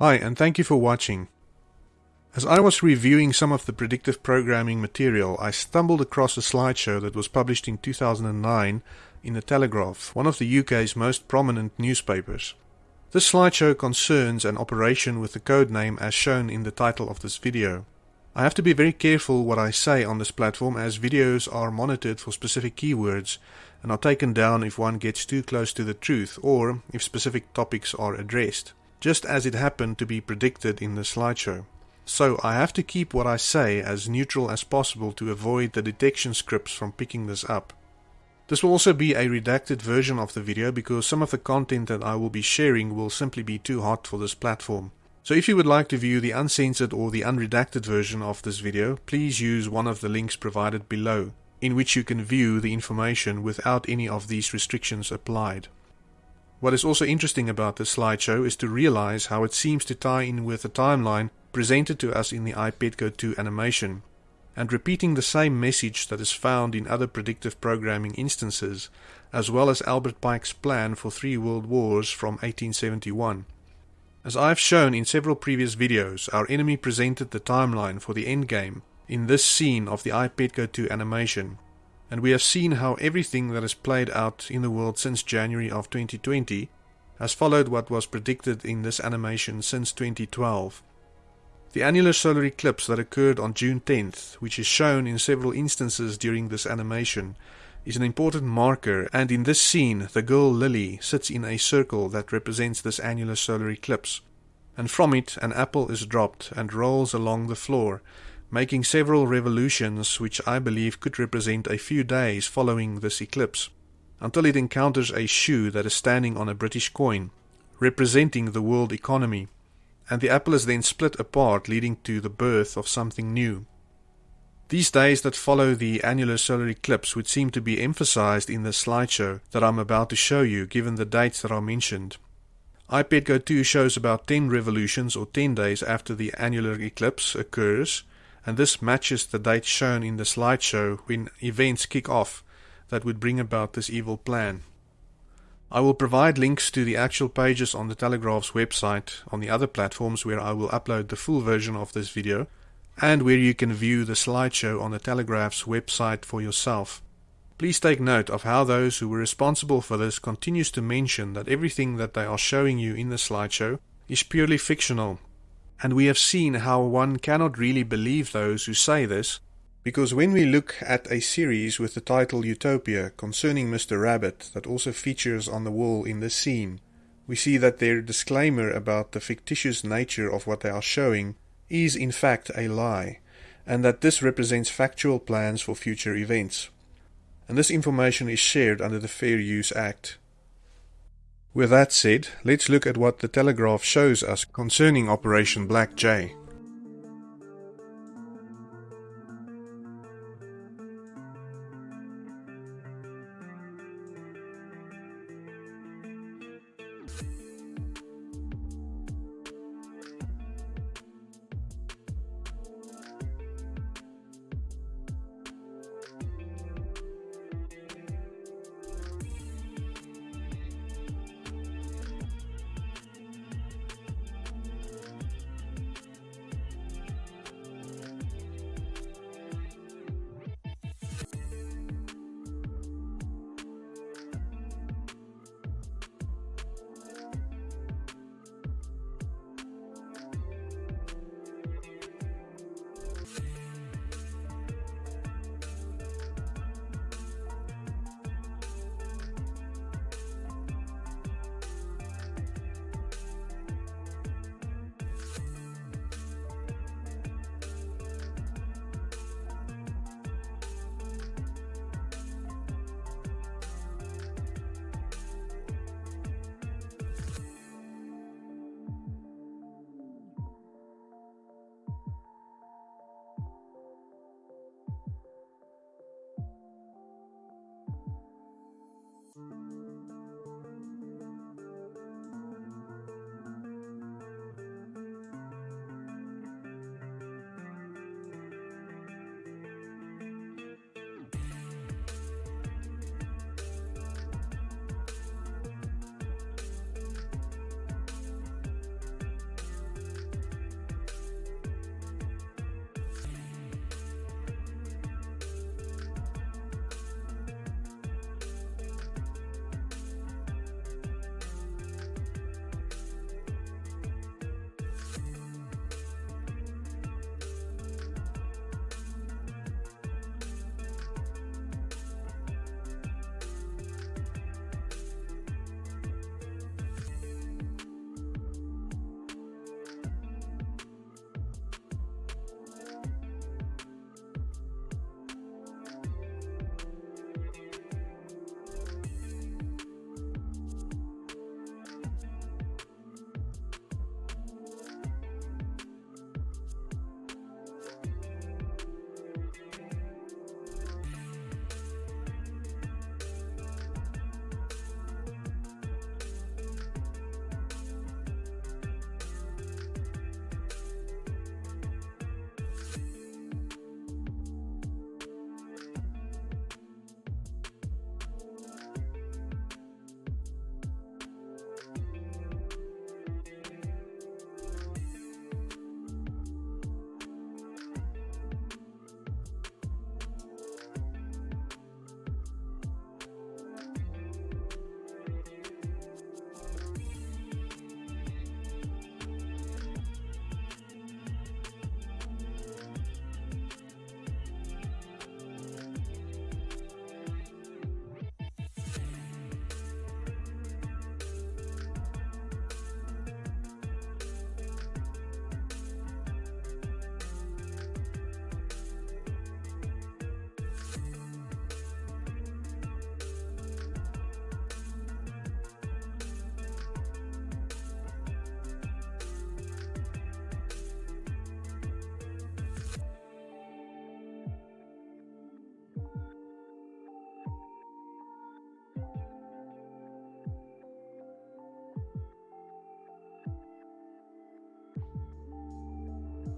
Hi, and thank you for watching. As I was reviewing some of the predictive programming material, I stumbled across a slideshow that was published in 2009 in The Telegraph, one of the UK's most prominent newspapers. This slideshow concerns an operation with the code name as shown in the title of this video. I have to be very careful what I say on this platform as videos are monitored for specific keywords and are taken down if one gets too close to the truth or if specific topics are addressed, just as it happened to be predicted in the slideshow. So I have to keep what I say as neutral as possible to avoid the detection scripts from picking this up. This will also be a redacted version of the video because some of the content that I will be sharing will simply be too hot for this platform. So if you would like to view the uncensored or the unredacted version of this video, please use one of the links provided below, in which you can view the information without any of these restrictions applied. What is also interesting about this slideshow is to realize how it seems to tie in with the timeline presented to us in the iPetCode 2 animation, and repeating the same message that is found in other predictive programming instances, as well as Albert Pike's plan for three world wars from 1871. As I have shown in several previous videos, our enemy presented the timeline for the endgame in this scene of the iPetCode 2 animation, and we have seen how everything that has played out in the world since January of 2020 has followed what was predicted in this animation since 2012. The annular solar eclipse that occurred on June 10th, which is shown in several instances during this animation, is an important marker, and in this scene, the girl Lily sits in a circle that represents this annular solar eclipse. And from it, an apple is dropped and rolls along the floor, making several revolutions which I believe could represent a few days following this eclipse, until it encounters a shoe that is standing on a British coin, representing the world economy, and the apple is then split apart, leading to the birth of something new. These days that follow the annular solar eclipse would seem to be emphasized in the slideshow that I'm about to show you given the dates that are mentioned. iPetCode 2 shows about 10 revolutions or 10 days after the annular eclipse occurs and this matches the date shown in the slideshow when events kick off that would bring about this evil plan. I will provide links to the actual pages on the Telegraph's website on the other platforms where I will upload the full version of this video and where you can view the slideshow on the Telegraph's website for yourself. Please take note of how those who were responsible for this continues to mention that everything that they are showing you in the slideshow is purely fictional. And we have seen how one cannot really believe those who say this, because when we look at a series with the title Utopia concerning Mr. Rabbit that also features on the wall in this scene, we see that their disclaimer about the fictitious nature of what they are showing is in fact a lie, and that this represents factual plans for future events. And this information is shared under the Fair Use Act. With that said, let's look at what the Telegraph shows us concerning Operation Black Jay.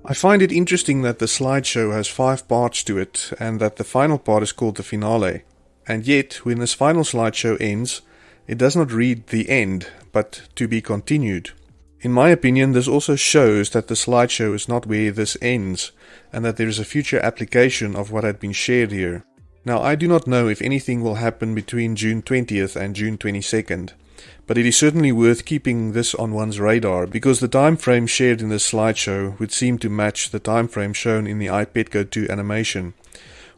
I find it interesting that the slideshow has five parts to it and that the final part is called the finale. And yet, when this final slideshow ends, it does not read the end, but to be continued. In my opinion, this also shows that the slideshow is not where this ends, and that there is a future application of what had been shared here. Now, I do not know if anything will happen between June 20th and June 22nd, but it is certainly worth keeping this on one's radar because the time frame shared in this slideshow would seem to match the time frame shown in the iPetco 2 animation.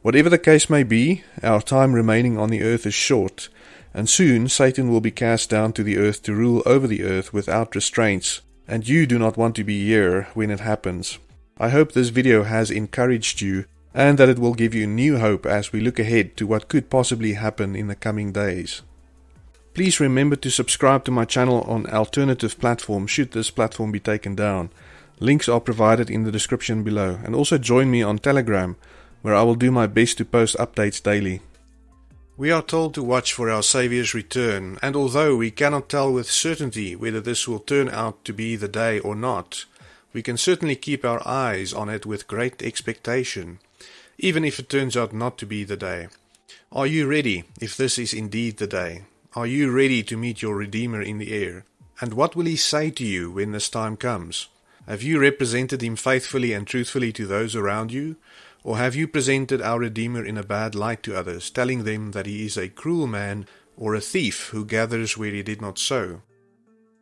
Whatever the case may be, our time remaining on the earth is short, and soon Satan will be cast down to the earth to rule over the earth without restraints, and you do not want to be here when it happens. I hope this video has encouraged you and that it will give you new hope as we look ahead to what could possibly happen in the coming days. Please remember to subscribe to my channel on alternative platforms should this platform be taken down. Links are provided in the description below and also join me on Telegram where I will do my best to post updates daily. We are told to watch for our Saviour's return, and although we cannot tell with certainty whether this will turn out to be the day or not, we can certainly keep our eyes on it with great expectation, even if it turns out not to be the day. Are you ready if this is indeed the day? Are you ready to meet your Redeemer in the air? And what will he say to you when this time comes? Have you represented him faithfully and truthfully to those around you? Or have you presented our Redeemer in a bad light to others, telling them that he is a cruel man or a thief who gathers where he did not sow?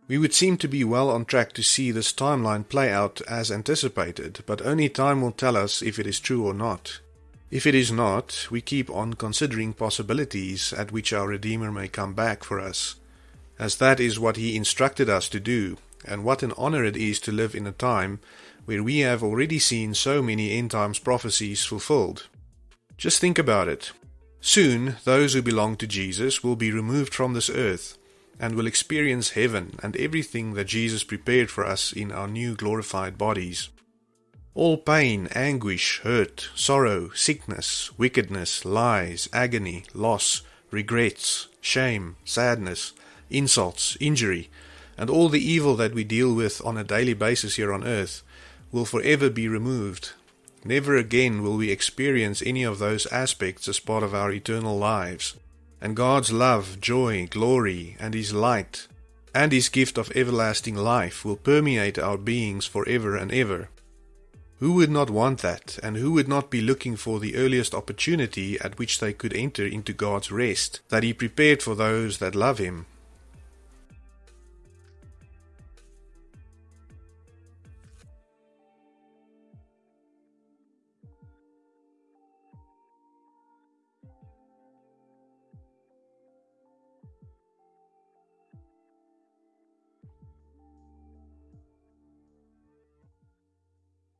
We would seem to be well on track to see this timeline play out as anticipated, but only time will tell us if it is true or not. If it is not, we keep on considering possibilities at which our Redeemer may come back for us, as that is what he instructed us to do, and what an honor it is to live in a time where we have already seen so many end times prophecies fulfilled. Just think about it. Soon, those who belong to Jesus will be removed from this earth and will experience heaven and everything that Jesus prepared for us in our new glorified bodies. All pain, anguish, hurt, sorrow, sickness, wickedness, lies, agony, loss, regrets, shame, sadness, insults, injury, and all the evil that we deal with on a daily basis here on earth will forever be removed. Never again will we experience any of those aspects as part of our eternal lives. And God's love, joy, glory, and His light, and His gift of everlasting life will permeate our beings forever and ever. Who would not want that, and who would not be looking for the earliest opportunity at which they could enter into God's rest that He prepared for those that love Him?